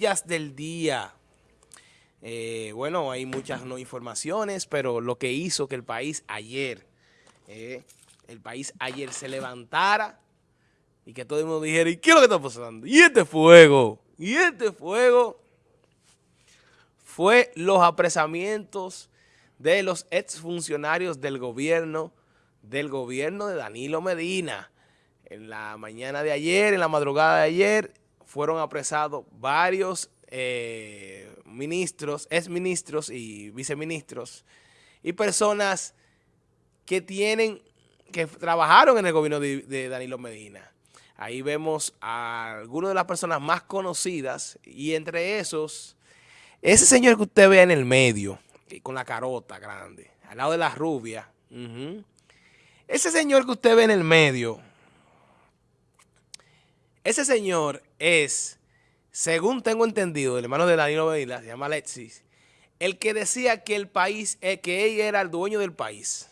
del día. Eh, bueno, hay muchas no informaciones, pero lo que hizo que el país ayer, eh, el país ayer se levantara y que todo el mundo dijera, ¿y qué es lo que está pasando? ¿Y este fuego? ¿Y este fuego? Fue los apresamientos de los exfuncionarios del gobierno, del gobierno de Danilo Medina. En la mañana de ayer, en la madrugada de ayer, fueron apresados varios eh, ministros, exministros y viceministros y personas que tienen, que trabajaron en el gobierno de, Danilo Medina. Ahí vemos a algunas de las personas más conocidas y entre esos, ese señor que usted ve en el medio, con la carota grande, al lado de la rubia, ese señor que usted ve en el medio, ese señor es según tengo entendido, el hermano de Danilo Medina, se llama Alexis, el que decía que el país, eh, que ella era el dueño del país.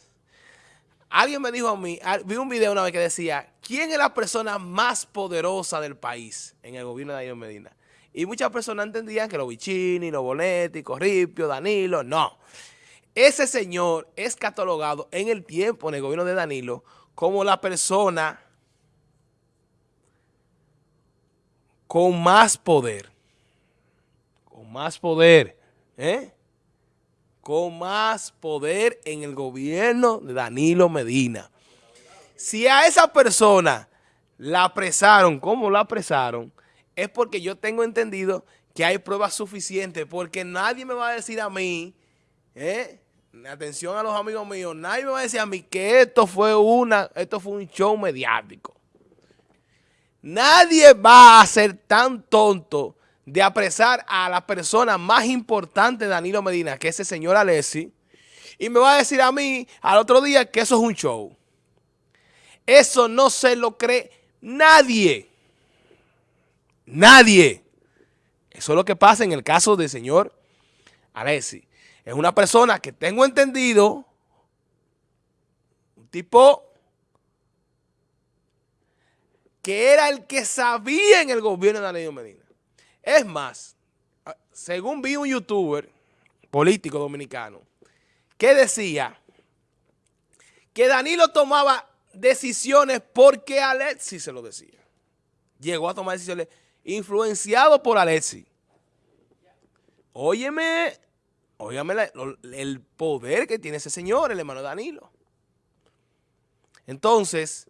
Alguien me dijo a mí, vi un video una vez que decía, ¿quién es la persona más poderosa del país en el gobierno de Danilo Medina? Y muchas personas entendían que los Bichini, los Bonetti, Corripio, Danilo, no. Ese señor es catalogado en el tiempo, en el gobierno de Danilo, como la persona con más poder, con más poder, ¿eh? con más poder en el gobierno de Danilo Medina. Si a esa persona la apresaron, ¿cómo la apresaron? Es porque yo tengo entendido que hay pruebas suficientes, porque nadie me va a decir a mí, ¿eh? atención a los amigos míos, nadie me va a decir a mí que esto fue, una, esto fue un show mediático. Nadie va a ser tan tonto de apresar a la persona más importante de Danilo Medina, que es el señor Alessi, y me va a decir a mí al otro día que eso es un show. Eso no se lo cree nadie. Nadie. Eso es lo que pasa en el caso del señor Alessi. Es una persona que tengo entendido, un tipo que era el que sabía en el gobierno de Danilo Medina. Es más, según vi un youtuber político dominicano que decía que Danilo tomaba decisiones porque Alexis se lo decía. Llegó a tomar decisiones influenciado por Alexis. Óyeme, óyeme el poder que tiene ese señor, el hermano Danilo. Entonces,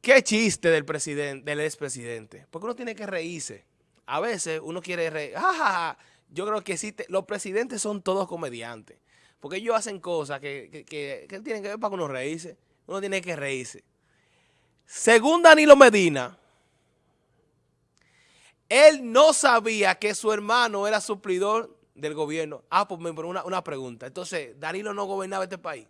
Qué chiste del presidente, del expresidente. Porque uno tiene que reírse. A veces uno quiere reír. Yo creo que sí, los presidentes son todos comediantes. Porque ellos hacen cosas que, tienen que ver para que uno reírse. Uno tiene que reírse. Según Danilo Medina, él no sabía que su hermano era suplidor del gobierno. Ah, pues me una, una pregunta. Entonces, Danilo no gobernaba este país.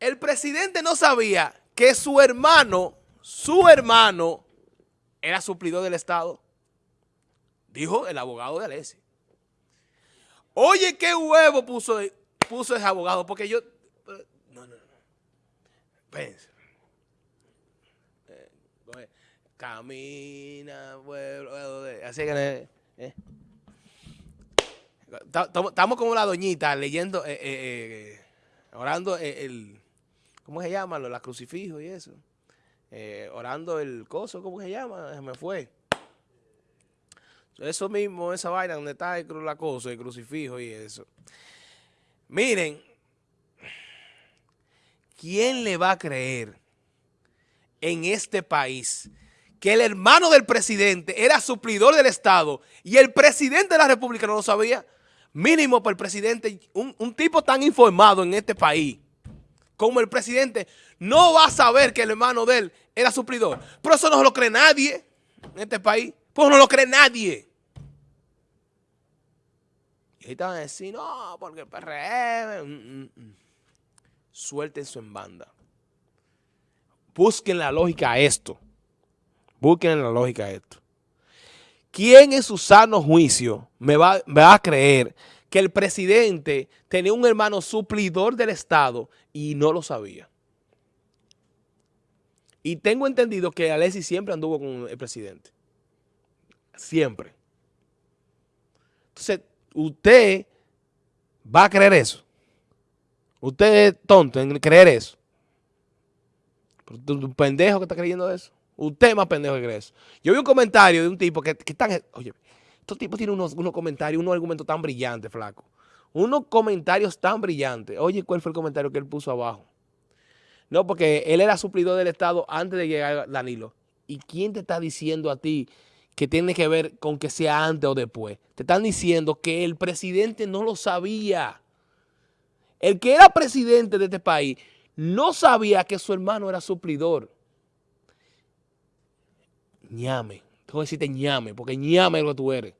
El presidente no sabía que su hermano, su hermano, era suplidor del Estado. Dijo el abogado de Alessi. Oye, qué huevo puso, puso ese abogado, porque yo... No, no, no. Pense. Eh, camina, pueblo, así que... Eh. Estamos como la doñita leyendo, eh, eh orando el ¿cómo se llama? La crucifijo y eso. Eh, orando el coso, ¿cómo se llama? Se me fue. Eso mismo, esa vaina donde está el, la cosa, el crucifijo y eso. Miren, ¿quién le va a creer en este país que el hermano del presidente era suplidor del Estado y el presidente de la República no lo sabía? Mínimo para el presidente, un tipo tan informado en este país como el presidente, no va a saber que el hermano de él era suplidor. Pero eso no lo cree nadie en este país. Pues no lo cree nadie. Y ahí van a decir, no, porque el PRM... Mm, mm, mm". Su en banda. Busquen la lógica a esto. Busquen la lógica a esto. ¿Quién en su sano juicio me va a creer que el presidente tenía un hermano suplidor del Estado y no lo sabía. Y tengo entendido que Alexis siempre anduvo con el presidente. Siempre. Entonces, usted va a creer eso. Usted es tonto en creer eso. Un pendejo que está creyendo eso. Usted es más pendejo que cree eso. Yo vi un comentario de un tipo que, que están... Oye, estos tipos tienen unos, unos comentarios, unos argumentos tan brillantes, flaco. Unos comentarios tan brillantes. Oye, ¿cuál fue el comentario que él puso abajo? No, porque él era suplidor del Estado antes de llegar Danilo. ¿Y quién te está diciendo a ti que tiene que ver con que sea antes o después? Te están diciendo que el presidente no lo sabía. El que era presidente de este país no sabía que su hermano era suplidor. ñame. Tengo que decirte ñame, porque ñame es lo que tú eres.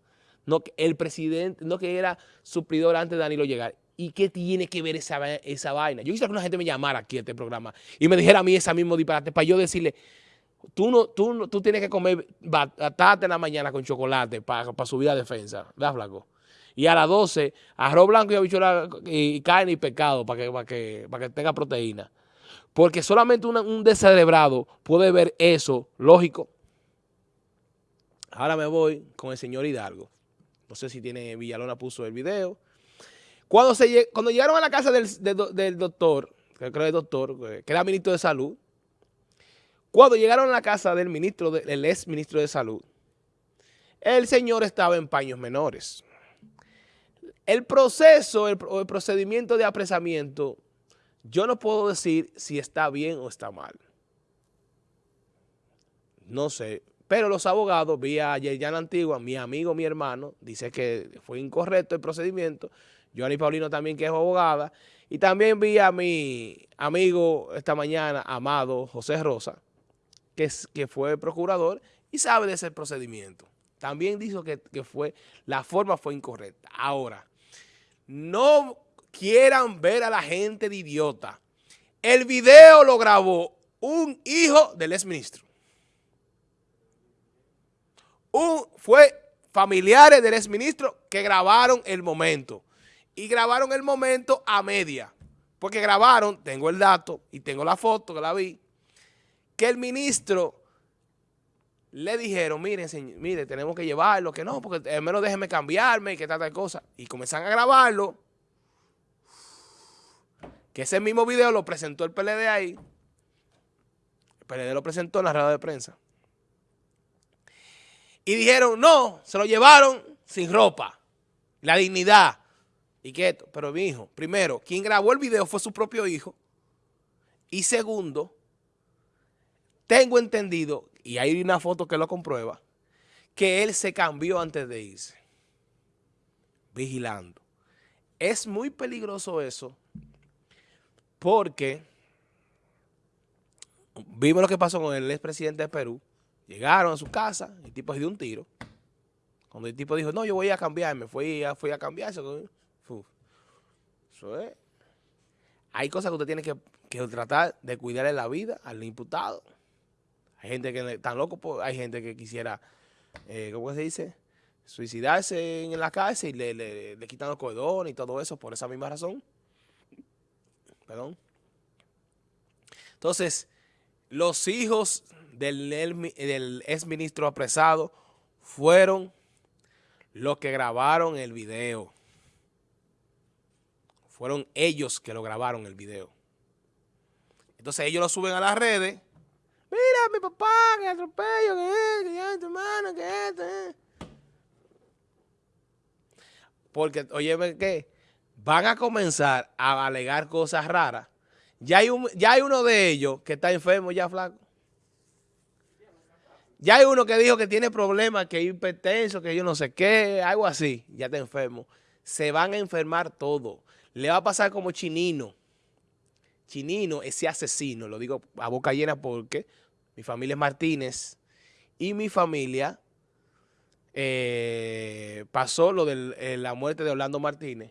No el presidente, no que era suplidor antes de Danilo llegar. ¿Y qué tiene que ver esa, esa vaina? Yo quisiera que una gente me llamara aquí a este programa y me dijera a mí esa mismo disparate para yo decirle, tú no, tú, tú tienes que comer batata en la mañana con chocolate para, para subir la defensa, ¿verdad, flaco? Y a las 12, arroz blanco y habichuela y carne y pescado para que, que, que tenga proteína. Porque solamente un descerebrado puede ver eso, lógico. Ahora me voy con el señor Hidalgo. No sé si tiene Villalona puso el video. Cuando, se, cuando llegaron a la casa del, doctor, que creo que doctor, que era ministro de salud, cuando llegaron a la casa del ministro, del ex ministro de salud, el señor estaba en paños menores. El proceso, el, el procedimiento de apresamiento, yo no puedo decir si está bien o está mal. No sé, pero los abogados, vía Yerjan Antigua, mi amigo, mi hermano, dice que fue incorrecto el procedimiento. Johnny Paulino también, que es abogada. Y también vi a mi amigo esta mañana, amado José Rosa, que, que fue procurador y sabe de ese procedimiento. También dijo que, que fue, la forma fue incorrecta. Ahora, no quieran ver a la gente de idiota. El video lo grabó un hijo del exministro un, fue familiares del exministro que grabaron el momento. Y grabaron el momento a media. Porque grabaron, tengo el dato y tengo la foto que la vi, que el ministro le dijeron, miren, señor, mire, tenemos que llevarlo, que no, porque al menos déjeme cambiarme y que tal, tal cosa. Y comenzaron a grabarlo. Que ese mismo video lo presentó el PLD ahí. El PLD lo presentó en la rueda de prensa. Y dijeron, no, se lo llevaron sin ropa. La dignidad. Y que pero mi hijo, primero, quien grabó el video fue su propio hijo. Y segundo, tengo entendido, y hay una foto que lo comprueba, que él se cambió antes de irse. Vigilando. Es muy peligroso eso porque vimos lo que pasó con el expresidente de Perú, Llegaron a su casa, el tipo se dio un tiro. Cuando el tipo dijo, no, yo voy a cambiarme, fui a, fui a cambiarse. Eso es. Hay cosas que usted tiene que, tratar de cuidarle la vida al imputado. Hay gente que tan loco, pues, hay gente que quisiera, eh, ¿cómo se dice? Suicidarse en la cárcel y le, le, le quitan los cordones y todo eso por esa misma razón. Perdón. Entonces, los hijos del, del ex ministro apresado fueron los que grabaron el video. Fueron ellos que lo grabaron el video. Entonces ellos lo suben a las redes. Mira, mi papá, que atropello, que es, que tu hermano, que esto, eh. Porque, oye, ¿qué? Van a comenzar a alegar cosas raras. Ya hay, ya hay uno de ellos que está enfermo ya, flaco. Ya hay uno que dijo que tiene problemas, que es hipertenso, que yo no sé qué, algo así. Ya está enfermo. Se van a enfermar todos. Le va a pasar como Chinino. Chinino, ese asesino, lo digo a boca llena porque mi familia es Martínez y mi familia eh, pasó lo de eh, la muerte de Orlando Martínez.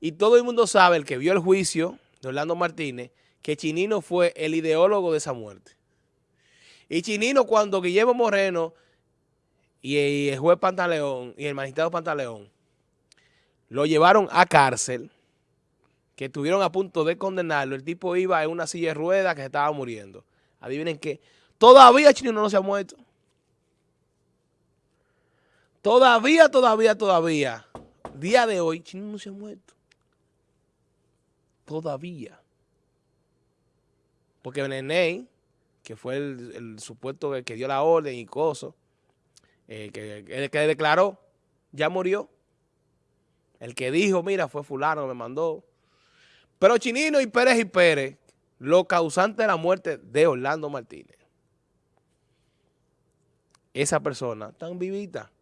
Y todo el mundo sabe, el que vio el juicio de Orlando Martínez, que Chinino fue el ideólogo de esa muerte. Y Chinino, cuando Guillermo Moreno y el juez Pantaleón y el magistrado Pantaleón lo llevaron a cárcel, que estuvieron a punto de condenarlo, el tipo iba en una silla de ruedas que se estaba muriendo. Adivinen qué. Todavía Chino no se ha muerto. Todavía, todavía, todavía. Día de hoy, Chino no se ha muerto. Todavía. Porque Nene, que fue el, supuesto que, dio la orden y cosas, eh, que, el que declaró, ya murió. El que dijo, mira, fue fulano, me mandó. Pero Chinino y Pérez y Pérez, los causantes de la muerte de Orlando Martínez. Esa persona tan vivita.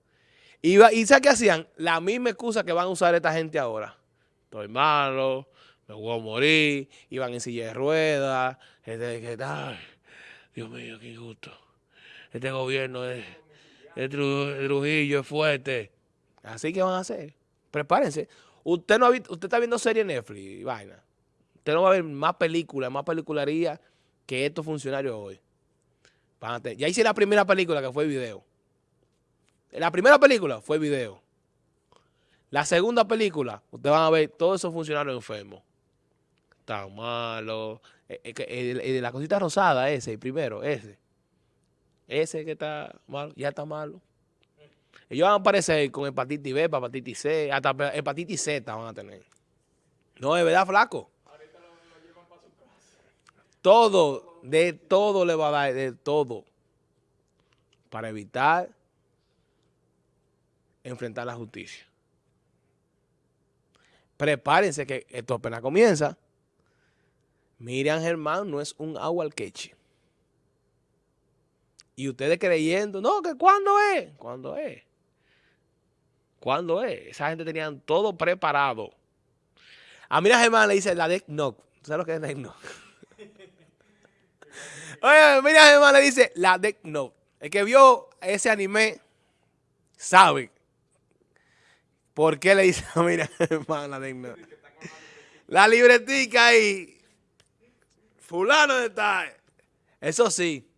Y, y ¿sabes qué hacían? La misma excusa que van a usar esta gente ahora. Estoy malo, me voy a morir, iban en silla de ruedas, este, ay, Dios mío, qué injusto. Este gobierno es, es Trujillo, es fuerte. Así que van a hacer. Prepárense. Usted no usted está viendo serie Netflix y vaina. Usted no va a ver más películas, más pelicularía que estos funcionarios hoy. Ya hice la primera película que fue video. La primera película fue video. La segunda película, ustedes van a ver todos esos funcionarios enfermos. Tan malo. El, eh, eh, de la cosita rosada, ese, el primero, ese. Ese que está malo, ya está malo. Ellos van a aparecer con hepatitis B, hepatitis C, hasta hepatitis Z van a tener. No, es verdad, flaco. Todo, de todo le va a dar, de todo. Para evitar enfrentar la justicia. Prepárense que esto apenas comienza. Miriam Germán no es un agua al queche. Y ustedes creyendo, no, que cuándo es, cuándo es. ¿Cuándo es? Esa gente tenían todo preparado. A Miriam Germán le dice la deck knock. ¿Sabes lo que es deck knock? Oye, Miriam Germán le dice la deck knock. El que vio ese anime sabe por qué le dice a Miriam Germán la deck knock. La libretica ahí fulano de tal. Eso sí,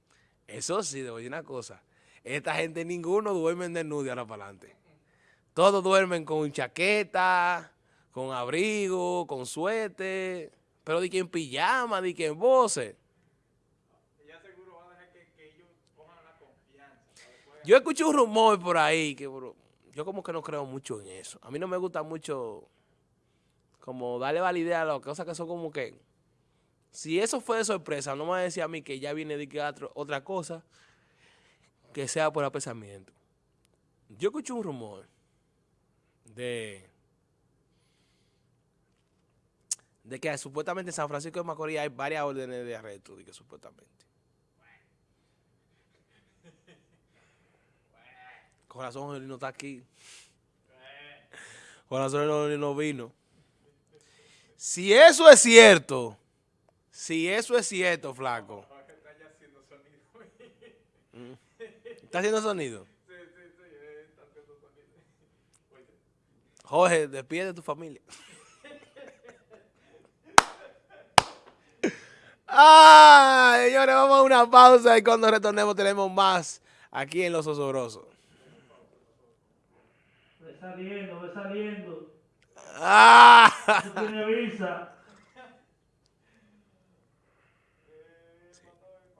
eso sí, debo decir una cosa. Esta gente ninguno duerme de nude ahora para adelante. Todos duermen con chaqueta, con abrigo, con suéter, pero di que en pijama, di que en voces. Yo escuché un rumor por ahí que yo como que no creo mucho en eso. A mí no me gusta mucho como darle validez a las cosas que son como que si eso fue de sorpresa, no me va a mí que ya viene de que otra cosa que sea por apresamiento. Yo escuché un rumor de, de que supuestamente en San Francisco de Macorís hay varias órdenes de arresto, de que supuestamente. Corazón no está aquí. Corazón no vino. Si eso es cierto, si eso es cierto, flaco. ¿Está haciendo sonido? Sí, sí, sí, está haciendo sonido. Jorge, despide tu familia. ah, señores, vamos a una pausa y cuando retornemos tenemos más aquí en Los Osobrosos. Ve saliendo, ve saliendo. Ah. tiene visa.